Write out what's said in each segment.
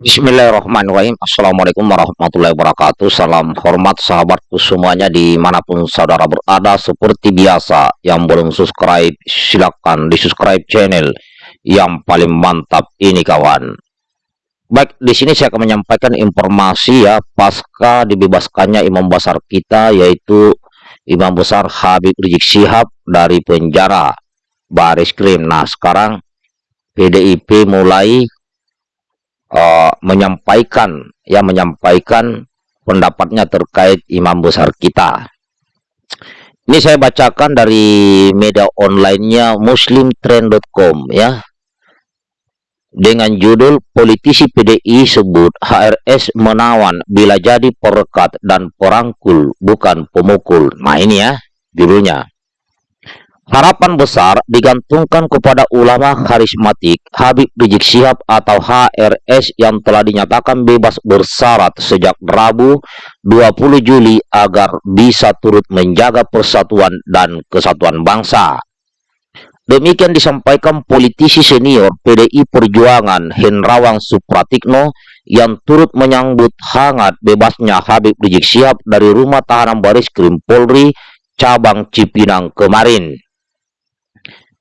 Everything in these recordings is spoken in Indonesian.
Bismillahirrahmanirrahim. Assalamualaikum warahmatullahi wabarakatuh. Salam hormat sahabatku semuanya Di mana pun saudara berada Seperti biasa Yang belum subscribe Silahkan di subscribe channel Yang paling mantap ini kawan. Baik di sini saya akan menyampaikan informasi ya Pasca dibebaskannya imam besar kita Yaitu Imam besar Habib Rizik Sihab Dari penjara. Baris Krim. Nah sekarang PDIP mulai uh, menyampaikan ya menyampaikan pendapatnya terkait imam besar kita. Ini saya bacakan dari media onlinenya muslimtrend.com ya. Dengan judul politisi PDI sebut HRS menawan bila jadi perekat dan perangkul bukan pemukul. Nah ini ya judulnya. Harapan besar digantungkan kepada ulama karismatik Habib Rizik Sihab atau HRS yang telah dinyatakan bebas bersyarat sejak Rabu 20 Juli agar bisa turut menjaga persatuan dan kesatuan bangsa. Demikian disampaikan politisi senior PDI Perjuangan Henrawang Supratikno yang turut menyambut hangat bebasnya Habib Rizik Sihab dari rumah tahanan baris krim Polri cabang Cipinang kemarin.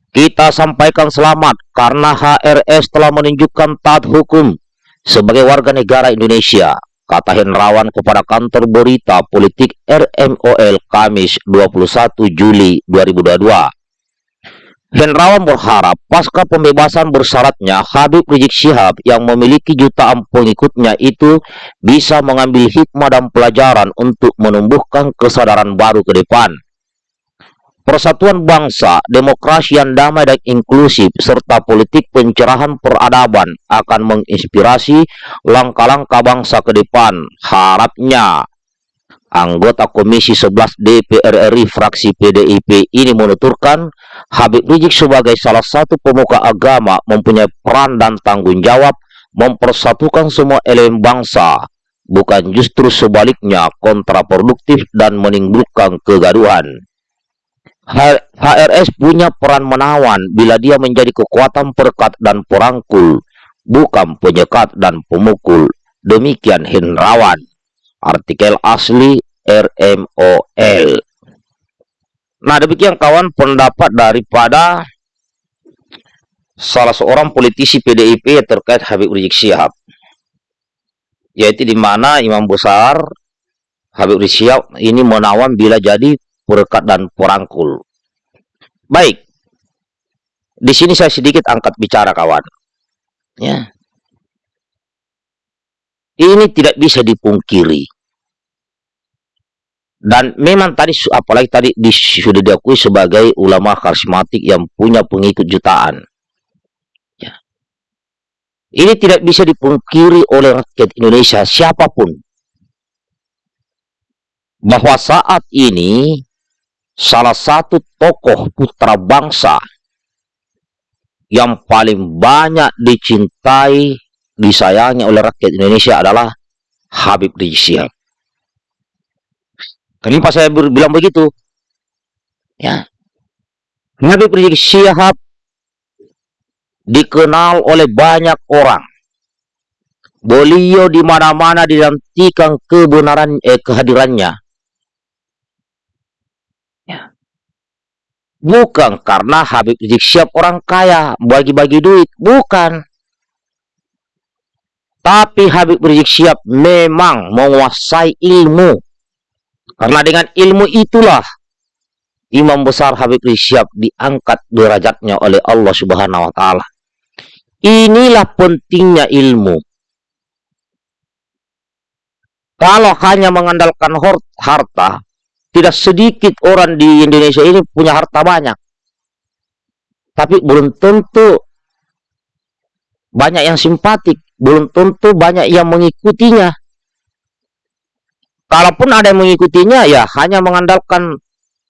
Kita sampaikan selamat karena HRS telah menunjukkan taat hukum sebagai warga negara Indonesia, kata Henrawan kepada kantor berita politik RMOL Kamis 21 Juli 2022. Henrawan berharap pasca pembebasan bersyaratnya Habib Rizik Syihab yang memiliki jutaan pengikutnya itu bisa mengambil hikmah dan pelajaran untuk menumbuhkan kesadaran baru ke depan persatuan bangsa, demokrasi yang damai dan inklusif, serta politik pencerahan peradaban akan menginspirasi langkah-langkah bangsa ke depan. Harapnya anggota Komisi 11 DPR RI fraksi PDIP ini menuturkan Habib Rizik sebagai salah satu pemuka agama mempunyai peran dan tanggung jawab mempersatukan semua elemen bangsa, bukan justru sebaliknya kontraproduktif dan menimbulkan kegaduhan. HRS punya peran menawan bila dia menjadi kekuatan perkat dan perangkul, bukan penyekat dan pemukul. Demikian Hendrawan. Artikel asli RMOL. Nah, demikian kawan pendapat daripada salah seorang politisi PDIP terkait Habib Rizik Syihab. Yaitu di mana imam besar Habib Rizik Syihab ini menawan bila jadi perekat dan perangkul. Baik. Di sini saya sedikit angkat bicara kawan. Ya. Ini tidak bisa dipungkiri. Dan memang tadi apalagi tadi di, sudah diakui sebagai ulama karismatik yang punya pengikut jutaan. Ya. Ini tidak bisa dipungkiri oleh rakyat Indonesia siapa pun bahwa saat ini salah satu tokoh putra bangsa yang paling banyak dicintai, disayangi oleh rakyat Indonesia adalah Habib Rizik Syihab. Kenapa saya bilang begitu? Ya. Habib Rizik Syihab dikenal oleh banyak orang. Beliau di mana-mana dinantikan kebenaran eh, kehadirannya. Bukan karena Habib Rizik siap orang kaya, bagi-bagi duit. Bukan. Tapi Habib Rizik siap memang menguasai ilmu. Karena dengan ilmu itulah Imam besar Habib Rizik siap diangkat derajatnya oleh Allah Subhanahu wa taala. Inilah pentingnya ilmu. Kalau hanya mengandalkan harta, tidak sedikit orang di Indonesia ini punya harta banyak. Tapi belum tentu banyak yang simpatik, belum tentu banyak yang mengikutinya. Kalaupun ada yang mengikutinya, ya hanya mengandalkan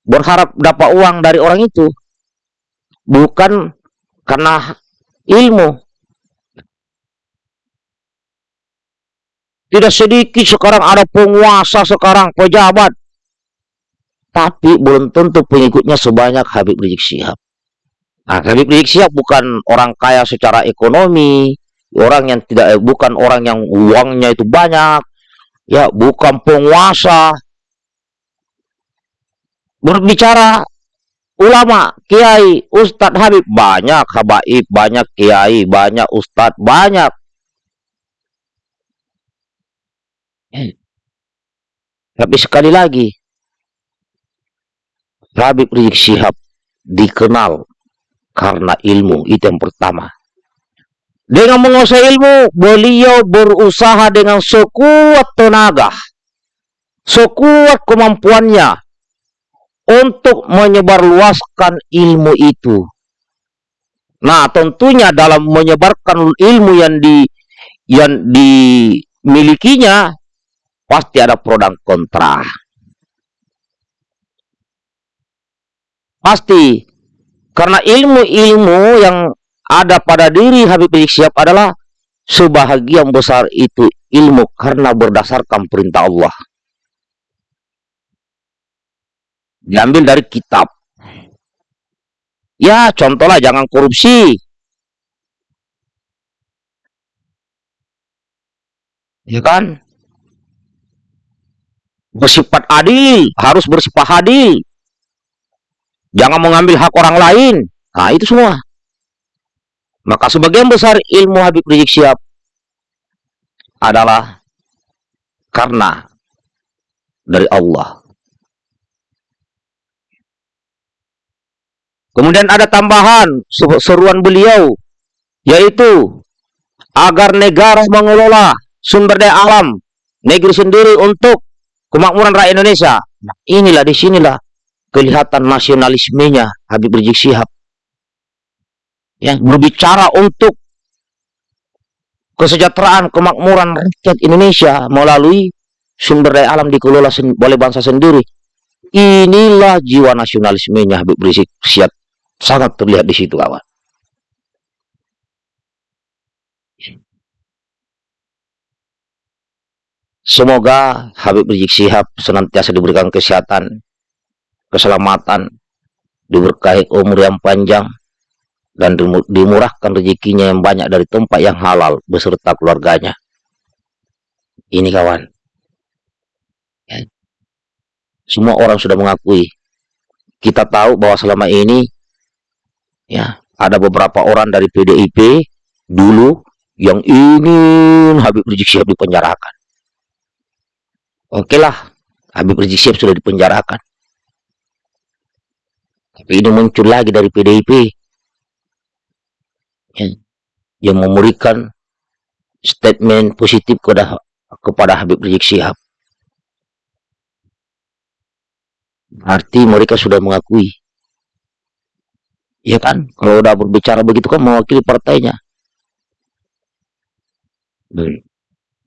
berharap dapat uang dari orang itu. Bukan karena ilmu. Tidak sedikit sekarang ada penguasa sekarang, pejabat tapi belum tentu pengikutnya sebanyak Habib Rizik Syihab. Nah, Habib Rizik Syihab bukan orang kaya secara ekonomi, orang yang tidak eh, bukan orang yang uangnya itu banyak ya bukan penguasa berbicara ulama kiai ustadz habib banyak habaib banyak kiai banyak ustadz banyak tapi sekali lagi Habib Rizik Syihab dikenal karena ilmu itu yang pertama dengan menguasai ilmu, beliau berusaha dengan sekuat tenaga, sekuat kemampuannya untuk menyebarluaskan ilmu itu. Nah, tentunya dalam menyebarkan ilmu yang di yang dimilikinya pasti ada pro dan kontra. Pasti karena ilmu-ilmu yang ada pada diri Habib Rizik Syihab adalah sebahagian besar itu ilmu karena berdasarkan perintah Allah. Diambil dari kitab. Ya, contohlah jangan korupsi. Ya kan? Bersifat adil, harus bersifat adil. Jangan mengambil hak orang lain. Nah, itu semua. Maka sebagian besar ilmu Habib Rizik Syihab adalah karena dari Allah. Kemudian ada tambahan seruan beliau yaitu agar negara mengelola sumber daya alam negeri sendiri untuk kemakmuran rakyat Indonesia. Nah, inilah di sinilah kelihatan nasionalismenya Habib Rizik Syihab ya berbicara untuk kesejahteraan kemakmuran rakyat Indonesia melalui sumber daya alam dikelola oleh bangsa sendiri. Inilah jiwa nasionalismenya Habib Rizik siap sangat terlihat di situ kawan. Semoga Habib Rizik Sihab senantiasa diberikan kesehatan, keselamatan, diberkahi umur yang panjang, dan dimurahkan rezekinya yang banyak dari tempat yang halal beserta keluarganya. Ini kawan. Ya. Semua orang sudah mengakui. Kita tahu bahwa selama ini ya ada beberapa orang dari PDIP dulu yang ingin Habib Rizik Syihab dipenjarakan. Oke lah, Habib Rizik Syihab sudah dipenjarakan. Tapi ini muncul lagi dari PDIP ya, yang memberikan statement positif kepada kepada Habib Rizik Syihab. Arti mereka sudah mengakui. Ya kan? Kalau udah berbicara begitu kan mewakili partainya.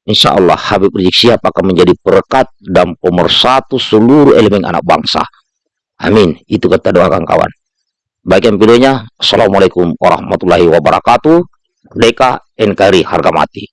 Insya Allah Habib Rizik Syihab akan menjadi perekat dan pemersatu seluruh elemen anak bangsa. Amin. Itu kata doakan kawan. Bagian videonya, Assalamualaikum warahmatullahi wabarakatuh. Deka NKRI harga mati.